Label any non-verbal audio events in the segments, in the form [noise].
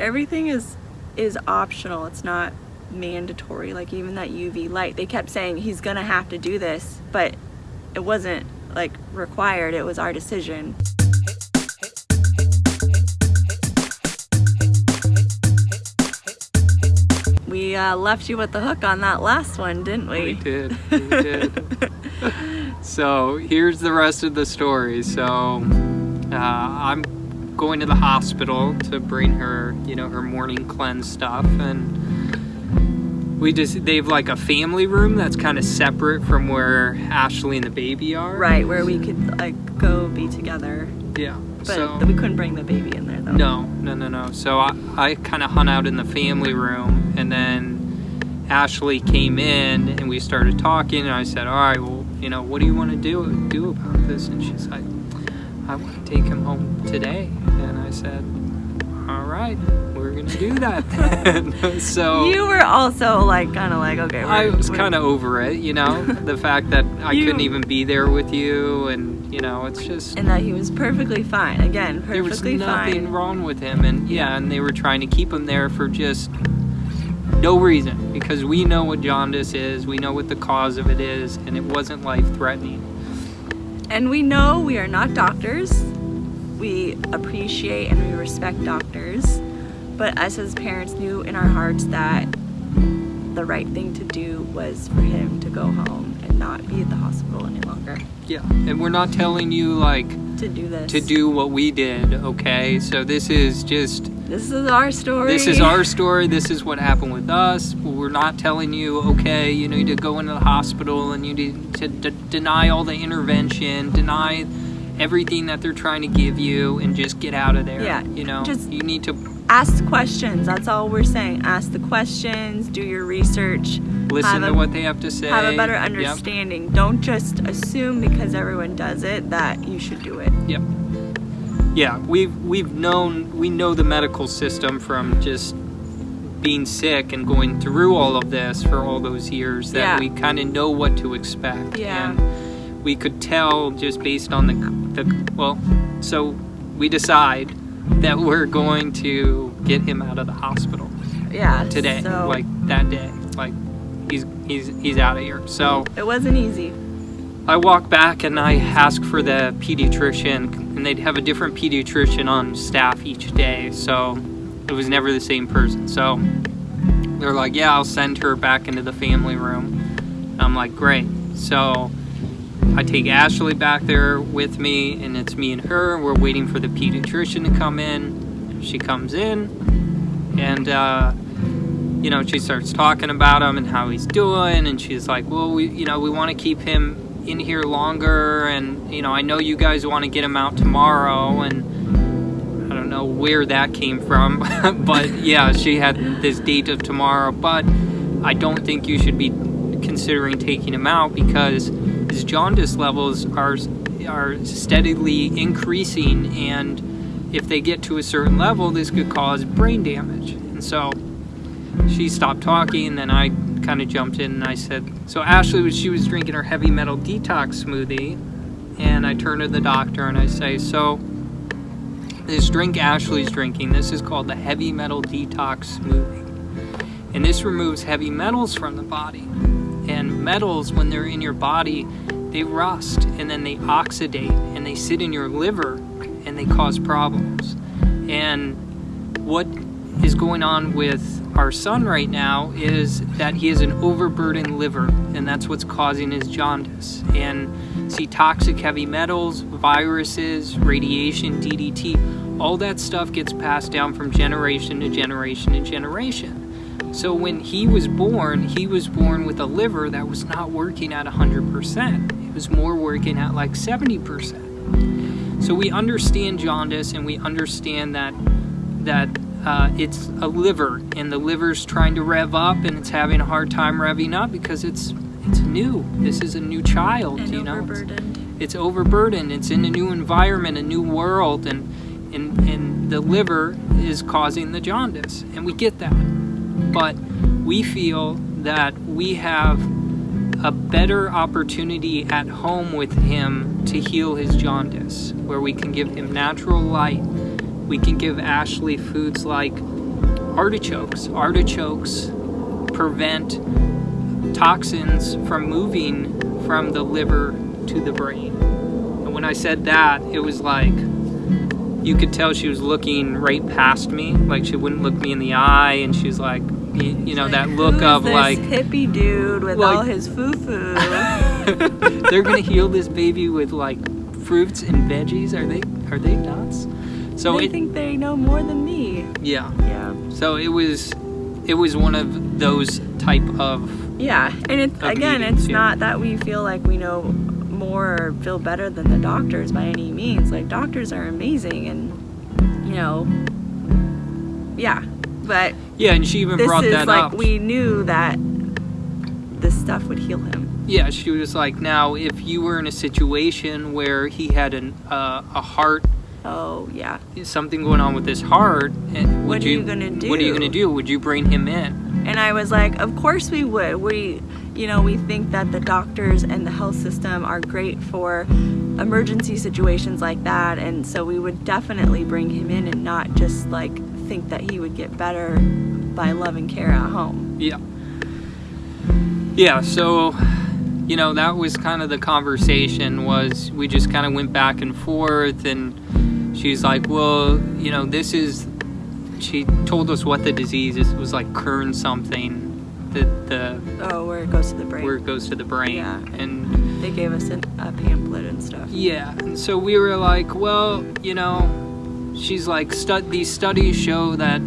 everything is is optional. It's not mandatory. Like even that UV light, they kept saying he's gonna have to do this, but it wasn't like required. It was our decision. We uh, left you with the hook on that last one, didn't we? We did. [laughs] We did. so here's the rest of the story. So uh, I'm going to the hospital to bring her, you know, her morning cleanse stuff, and we just they've like a family room that's kind of separate from where Ashley and the baby are. Right, where we could like go be together. Yeah. But so we couldn't bring the baby in there though. no, no, no, no. So I, I kind of hung out in the family room, and then Ashley came in, and we started talking, and I said, "All right, well, you know, what do you want to do do about this?" And she's like, "I want to take him home today." And I said, "All right, we're gonna do that then." [laughs] so You were also like kind of like okay. I was kind of over it, you know, [laughs] the fact that I You- couldn't even be there with you, and you know, it's just and that he was perfectly fine. Again, perfectly fine. there was nothing fine. wrong with him and yeah and they were trying to keep him there for just no reason because we know what jaundice is we know what the cause of it is and it wasn't life threatening And we know we are not doctors. We appreciate and we respect doctors. But us as parents knew in our hearts that the right thing to do was for him to go home and not be at the hospital any longer. yeah and we're not telling you like To do this. to do what we did okay so this is just This is our story. this is our story this is what happened with us we're not telling you okay you need to go into the hospital and you need to d- deny all the intervention deny everything that they're trying to give you and just get out of there Yeah, you know just- you need to Ask questions. That's all we're saying. Ask the questions. Do your research. listen to a- what they have to say Have a better Yep, understanding. Don't just assume because everyone does it that you should do it. Yep. Yeah, we've we've known we know the medical system from just being sick and going through all of this for all those years that Yeah. we kind of know what to expect. Yeah. And we could tell just based on the the well, so we decide that we're going to get him out of the hospital Yeah. today, So like that day. Like he's he's he's out of here. So it wasn't easy. I walk back and I ask for the pediatrician, and they'd have a different pediatrician on staff each day, so it was never the same person. So they're like, Yeah, I'll send her back into the family room. And I'm like, Great. So I take Ashley back there with me, and it's me and her. We're waiting for the pediatrician to come in. She comes in, and uh, you know, she starts talking about him and how he's doing, and she's like, "Well, we, you know, we want to keep him in here longer, and you know, I know you guys want to get him out tomorrow, and I don't know where that came from, [laughs] but yeah, she had this date of tomorrow, but I don't think you should be considering taking him out because his jaundice levels are are steadily increasing, and if they get to a certain level, this could cause brain damage, and so." she stopped talking and then I kind of jumped in and I said so Ashley was she was drinking her heavy metal detox smoothie and I turned to the doctor and I say so this drink Ashley's drinking this is called the heavy metal detox smoothie. And this removes heavy metals from the body. And metals when they're in your body they rust and then they oxidate and they sit in your liver and they cause problems. And what is going on with our son right now is that he has an overburdened liver and that's what's causing his jaundice. And see toxic heavy metals viruses radiation ddt all that stuff gets passed down from generation to generation to generation. So when he was born he was born with a liver that was not working at 100% it was more working at like 70% so we understand jaundice and we understand that that uh, it's a liver and the liver's trying to rev up and it's having a hard time revving up because it's it's new. This is a new child And you know? It's- overburdened. it's overburdened. It's in a new environment a new world and and and the liver is causing the jaundice and we get that. But we feel that we have a better opportunity at home with him to heal his jaundice where we can give him natural light we can give Ashley foods like artichokes. Artichokes prevent toxins from moving from the liver to the brain. And when I said that, it was like you could tell she was looking right past me, like she wouldn't look me in the eye, and she was like, you, you know, Like, that look of this like hippie dude with like- all his foo foo. [laughs] they're gonna heal this baby with like fruits and veggies. Are they? Are they nuts? So they it, think they know more than me. yeah. Yeah. So it was, it was one of those type of Yeah, and it's again, it's yeah. not that we feel like we know more or feel better than the doctors by any means. Like doctors are amazing, and you know, yeah. But yeah. And she even this brought is that like up. we knew that this stuff would heal him. Yeah, she was like, now if you were in a situation where he had an uh, a heart, Oh yeah, something going on with his heart, and What are you gonna do? What are you gonna do? Would you bring him in? and I was like, of course we would. We, you know, we think that the doctors and the health system are great for emergency situations like that, and so we would definitely bring him in and not just like think that he would get better by loving care at home. Yeah. Yeah, so you know, that was kind of the conversation was we just kind of went back and forth and she's like, "Well, you know, this is she told us what the disease is. It was like Kern something the the Oh, where it goes to the brain. where it goes to the brain. Yeah. And they gave us an, a pamphlet and stuff. yeah, and so we were like, well, you know, she's like, stu- these studies show that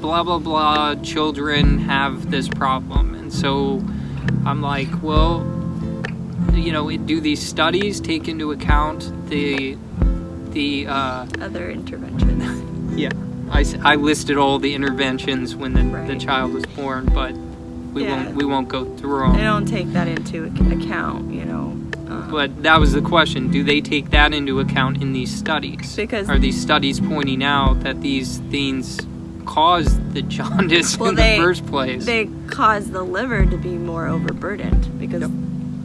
blah blah blah children have this problem, and so I'm like, well, you know, do these studies take into account the the uh, Other interventions. [laughs] yeah? I listed all the interventions when the, the child was born, but we Yeah. won't we won't go through them. they don't take that into account, you know. Um, But that was the question. Do they take that into account in these studies? Because- are these studies pointing out that these things cause the [laughs] jaundice Well, in they- the first place? they cause the liver to be more overburdened because Yep.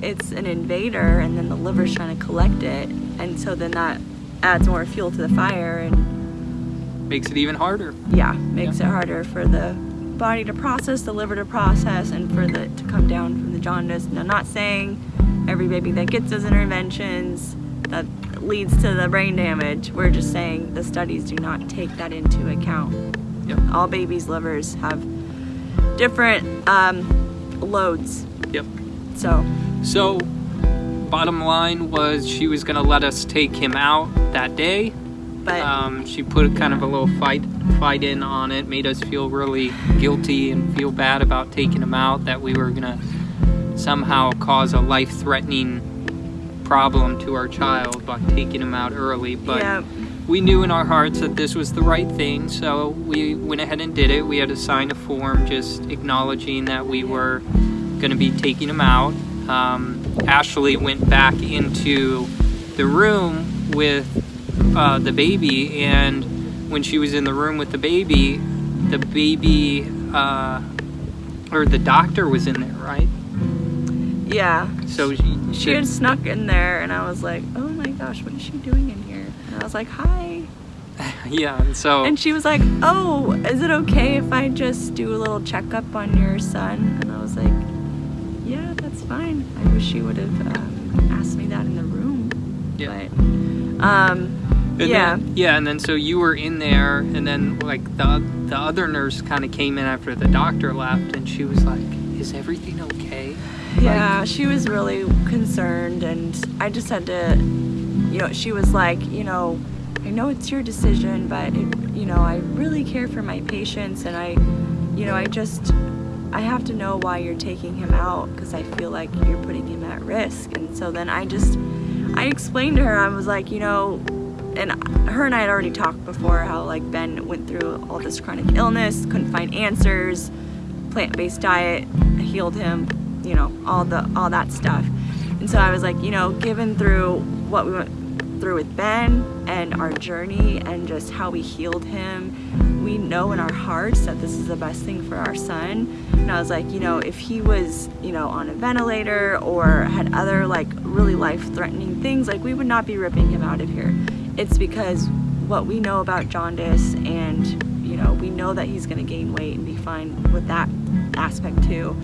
it's an invader and then the liver's trying to collect it and so then that adds more fuel to the fire and Makes it even harder. yeah makes it harder for the body to process the liver to process and for the to come down from the jaundice and i'm not saying every baby that gets those interventions that leads to the brain damage we're just saying the studies do not take that into account Yep. all babies livers have different um, loads Yep. so So, bottom line was she was gonna let us take him out that day. but Um, she put kind of a little fight fight in on it, made us feel really guilty and feel bad about taking him out. That we were gonna somehow cause a life-threatening problem to our child by taking him out early. But yeah we knew in our hearts that this was the right thing, so we went ahead and did it. We had to sign a form just acknowledging that we were going to be taking him out. Um, Ashley went back into the room with uh, the baby, and when she was in the room with the baby, the baby, uh, or the doctor was in there, right? yeah So she, she had snuck in there and i was like oh my gosh what is she doing in here and i was like hi [laughs] yeah, and so And she was like, "Oh, is it okay if I just do a little checkup on your son?" And I was like, "Yeah, that's fine. I wish she would have um, asked me that in the room." Yeah. But, um, And yeah, Then, yeah, and then so you were in there, and then like the the other nurse kind of came in after the doctor left, and she was like, "Is everything okay?" yeah, she was really concerned, and I just had to, you know, she was like, you know, I know it's your decision, but it, you know, I really care for my patients, and I, you know, I just, I have to know why you're taking him out because I feel like you're putting him at risk. And so then I just, I explained to her, I was like, you know, and her and I had already talked before how like Ben went through all this chronic illness, couldn't find answers, plant-based diet healed him, you know, all the all that stuff. And so I was like, you know, given through what we went through with Ben and our journey and just how we healed him, we know in our hearts that this is the best thing for our son. And I was like, you know, if he was, you know, on a ventilator or had other like really life-threatening things, like we would not be ripping him out of here. It's because what we know about jaundice and you know, we know that he's going to gain weight and be fine with that aspect too.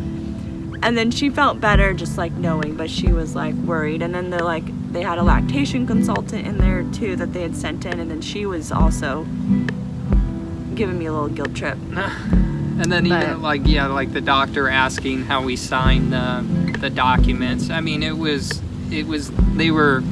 And then she felt better just like knowing, but she was like worried. And then they're like, they had a lactation consultant in there too that they had sent in, and then she was also giving me a little guilt trip. And then But- even like yeah, like the doctor asking how we signed the the documents. I mean, it was it was they were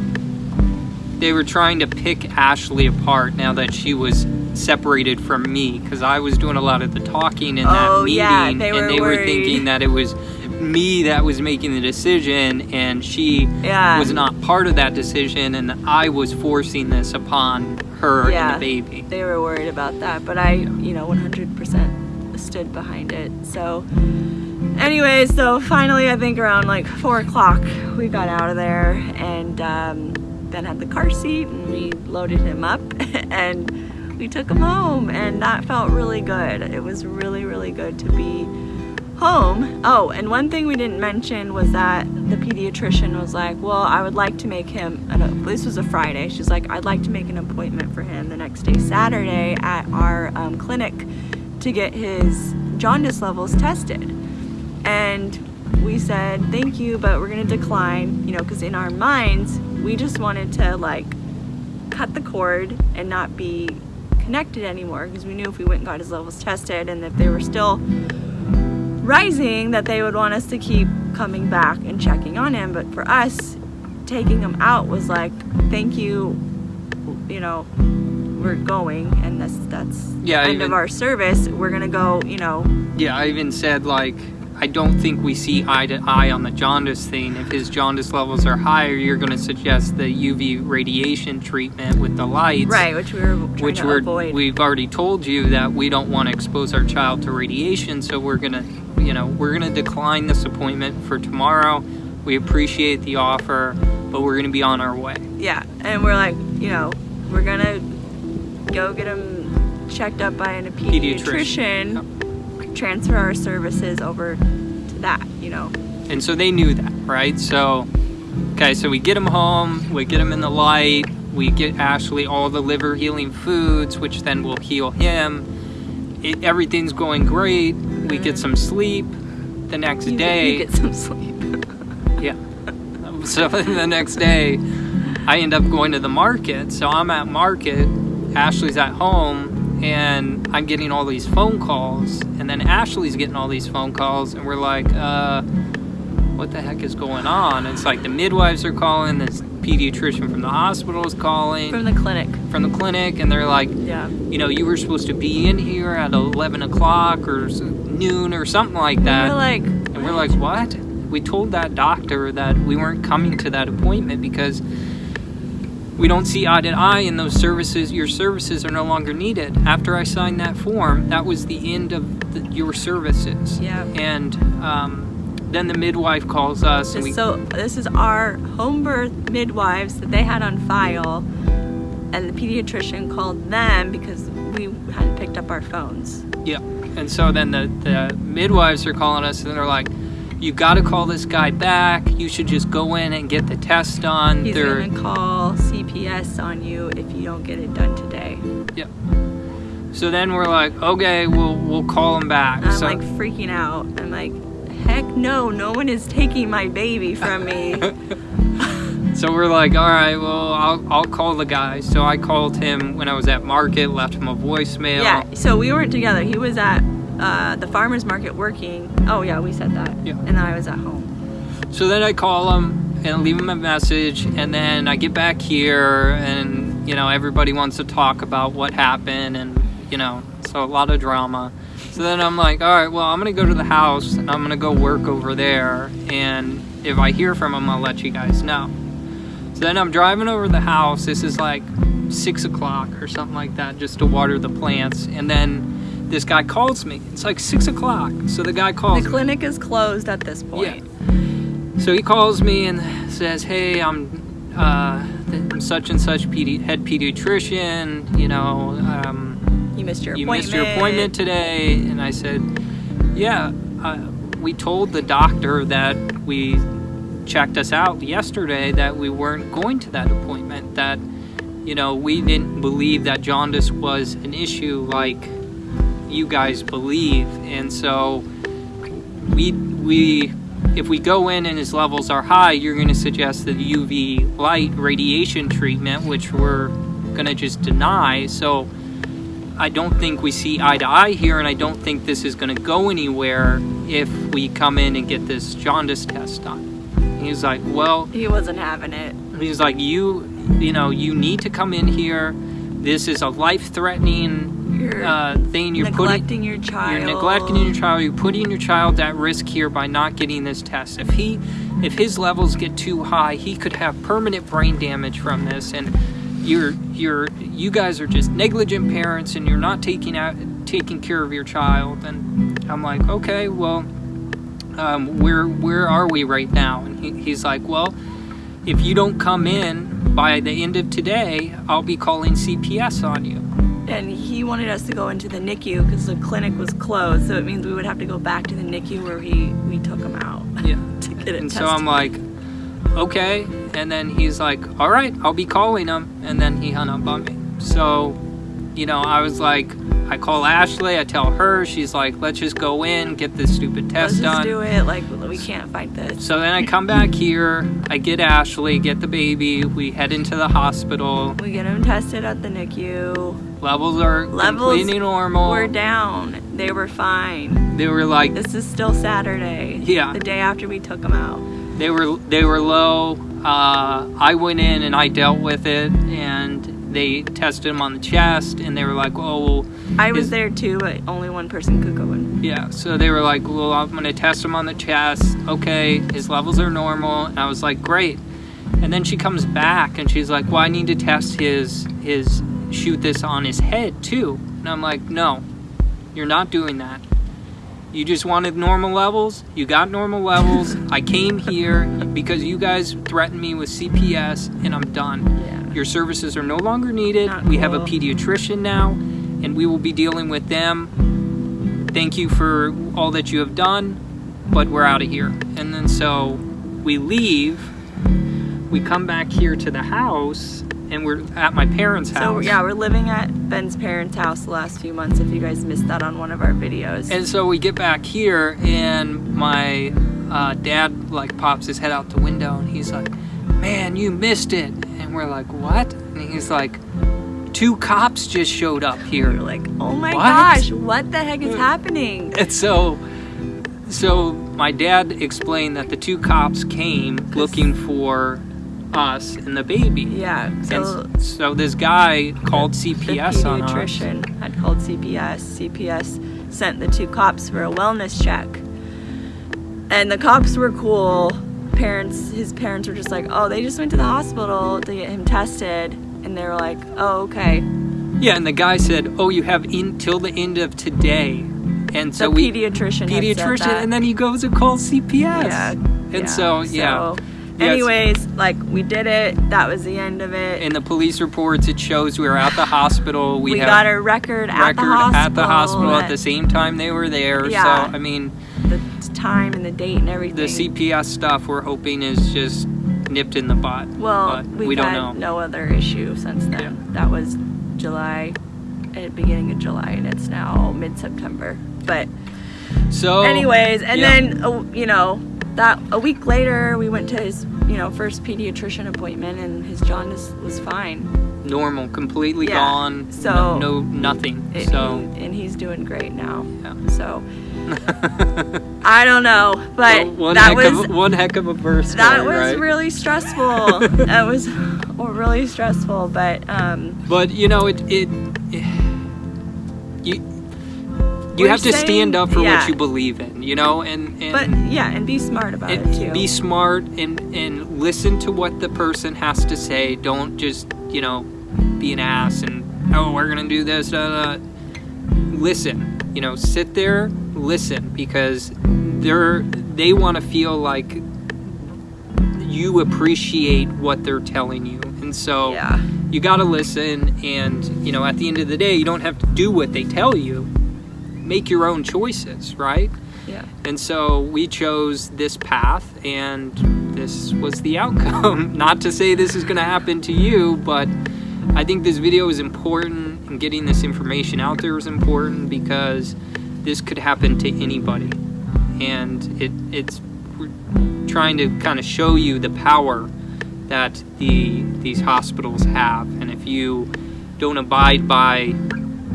they were trying to pick Ashley apart now that she was separated from me because I was doing a lot of the talking in that Oh, meeting, yeah, they and they were thinking that it was me that was making the decision, and she Yeah. was not part of that decision, and I was forcing this upon her Yeah. and the baby. They were worried about that, but I, you know, 100% stood behind it. So, anyway, so finally, I think around like four o'clock, we got out of there, and um, Ben had the car seat, and we loaded him up, [laughs] and we took him home, and that felt really good. It was really, really good to be home. Oh, and one thing we didn't mention was that the pediatrician was like, well, I would like to make him, this was a Friday, she's like, I'd like to make an appointment for him the next day, Saturday, at our um, clinic to get his jaundice levels tested. And we said, thank you, but we're gonna decline, you know, because in our minds, we just wanted to like cut the cord and not be connected anymore because we knew if we went and got his levels tested and if they were still rising that they would want us to keep coming back and checking on him. But for us taking him out was like thank you you know we're going and that's that's Yeah, end even- of our service. We're gonna go you know. Yeah, I even said like I don't think we see eye to eye on the jaundice thing. If his jaundice levels are higher, you're going to suggest the UV radiation treatment with the lights, right which we were trying Which to we're avoid we've already told you that we don't want to expose our child to radiation, so we're gonna, you know, we're gonna decline this appointment for tomorrow. We appreciate the offer, but we're gonna be on our way. yeah and we're like you know we're gonna go get him checked up by a Pediatrician. pediatrician transfer our services over to that you know And so they knew that, right? So, okay, so we get him home, we get him in the light, we get Ashley all the liver healing foods, which then will heal him. It, everything's going great. We get some sleep. The next you, day, you get some sleep [laughs] yeah. So [laughs] the next day, I end up going to the market. So I'm at market, Ashley's at home, and I'm getting all these phone calls. And then Ashley's getting all these phone calls, and we're like, uh, what the heck is going on? It's like the midwives are calling, this pediatrician from the hospital is calling from the clinic from the clinic, and they're like, yeah you know, you were supposed to be in here at 11 o'clock or noon or something like that. we're like And we're like, what? We told that doctor that we weren't coming to that appointment because we don't see eye to eye in those services. Your services are no longer needed. After I signed that form, that was the end of the, your services. Yeah. And um, then the midwife calls us and we. so this is our home birth midwives that they had on file and the pediatrician called them because we hadn't picked up our phones Yeah. And so then the, the midwives are calling us and they're like, you got to call this guy back. You should just go in and get the test done. he's They're- gonna call cps on you if you don't get it done today Yep. So then we're like, okay, we'll we'll call him back. i'm so, like freaking out i'm like heck no no one is taking my baby from me [laughs] so we're like, all right, well, I'll I'll call the guy. So I called him when I was at market, left him a voicemail. yeah so we weren't together he was at uh, the farmers market working oh yeah we said that Yeah. and i was at home So then I call him and leave him a message, and then I get back here, and you know everybody wants to talk about what happened, and you know, so a lot of drama. So then I'm like, all right, well, I'm gonna go to the house, and I'm gonna go work over there, and if I hear from him, I'll let you guys know. So then I'm driving over the house. This is like six o'clock or something like that, just to water the plants, and then this guy calls me. It's like six o'clock. So the guy calls the me. clinic is closed at this point Yeah. So he calls me and says, "Hey, I'm uh, the such and such pedi- head pediatrician. You know, um, you missed your you appointment missed your appointment today." And I said, "Yeah, uh, we told the doctor that we checked us out yesterday that we weren't going to that appointment. That you know we didn't believe that jaundice was an issue like you guys believe. And so we we if we go in and his levels are high, you're going to suggest the UV light radiation treatment, which we're going to just deny. So I don't think we see eye to eye here, and I don't think this is going to go anywhere if we come in and get this jaundice test done. He's like, well, He wasn't having it. he's like, you, you know, you need to come in here. This is a life-threatening uh, thing. You're putting your child. you're neglecting your child. You're putting your child at risk here by not getting this test. If he, if his levels get too high, he could have permanent brain damage from this. And you're, you're, you guys are just negligent parents, and you're not taking out, taking care of your child. And I'm like, okay, well, um, where, where are we right now? And he, he's like, well, if you don't come in by the end of today, I'll be calling CPS on you. And he wanted us to go into the NICU because the clinic was closed, so it means we would have to go back to the NICU where he we took him out [laughs] Yeah. to get it And tested. so I'm like, okay. And then he's like, all right, I'll be calling him. And then he hung up on me. So, you know, I was like, I call Ashley, I tell her, she's like, let's just go in, get this stupid test done. Let's test just done. do it. Like we can't fight this. So then I come back here, I get Ashley, get the baby, we head into the hospital. We get him tested at the NICU. Levels are Levels completely normal. We're down. They were fine. They were like, This is still Saturday. Yeah. The day after we took him out. they were they were low. Uh, I went in and I dealt with it, and they tested him on the chest, and they were like, "Oh, well, I was Is- there too, but only one person could go in. yeah." So they were like, "Well, I'm gonna test him on the chest. Okay, his levels are normal." And I was like, "Great." And then she comes back and she's like, "Well, I need to test his his shoot this on his head too." And I'm like, "No, you're not doing that." You just wanted normal levels. You got normal levels. I came here because you guys threatened me with CPS, and I'm done. Your services are no longer needed. Not we have a pediatrician now, and we will be dealing with them. Thank you for all that you have done, but we're out of here. And then so we leave. We come back here to the house, and we're at my parents' house. So yeah, we're living at Ben's parents' house the last few months. If you guys missed that on one of our videos. And so we get back here, and my uh, dad like pops his head out the window, and he's like, "Man, you missed it." And we're like, "What?" And he's like, two cops just showed up here. we here." were like, oh my What? gosh, what the heck is happening? [laughs] And so, so my dad explained that the two cops came looking for us and the baby. Yeah. So s- so this guy called the CPS on us. pediatrician had called CPS. CPS sent the two cops for a wellness check. And the cops were cool. Parents, his parents were just like, oh, they just went to the hospital to get him tested. And they were like, oh, okay. Yeah, and the guy said, "Oh, you have until the end of today." And so the we pediatrician. pediatrician, and then he goes and calls CPS. Yeah. And yeah. so, yeah. So, Yeah, anyways, like we did it. That was the end of it. In the police reports, it shows we were at the hospital. We, we got a record, at the record hospital. at the hospital at the same time they were there. Yeah. So, I mean, time and the date and everything. the CPS stuff we're hoping is just nipped in the butt. Well, we've we don't had know. no other issue since then. Yeah. That was July, at beginning of July, and it's now mid-September. But So, anyways, and yeah. then uh, you know that a week later we went to his you know first pediatrician appointment, and his jaundice was fine. Normal, completely Yeah. gone. So- no, no nothing. It- so, and he's doing great now. Yeah. So I don't know, but one that heck was of a, one heck of a birth that was right? really stressful. [laughs] that was really stressful, but um, But you know, it it, you you have to saying- stand up for yeah. what you believe in, you know, and and but yeah, and be smart about it, and too. be smart and and listen to what the person has to say. Don't just you know be an ass and oh we're gonna do this. Da, da. Listen, you know, sit there, listen because they're they want to feel like you appreciate what they're telling you, and so yeah, you got to listen and you know at the end of the day you don't have to do what they tell you make your own choices right yeah. and so we chose this path and this was the outcome [laughs] not to say this is going to happen to you but i think this video is important And getting this information out there is important because this could happen to anybody. And it, it's we're trying to kind of show you the power that the these hospitals have. And if you don't abide by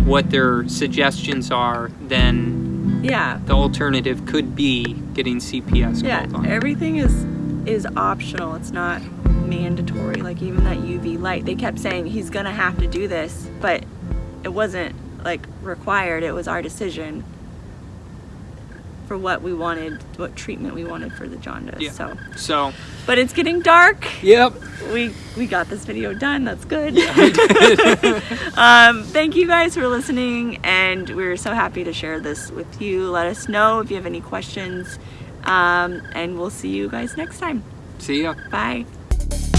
what their suggestions are, then Yeah. the alternative could be getting CPS Yeah. Everything is is optional. It's not mandatory. Like even that UV light, they kept saying he's gonna have to do this, but it wasn't like required. It was our decision for what we wanted, what treatment we wanted for the jaundice. Yeah. So, So, but it's getting dark. yep. We we got this video done. That's good. [laughs] um, thank you guys for listening, and we're so happy to share this with you. Let us know if you have any questions, um, and we'll see you guys next time. See ya. Bye thank you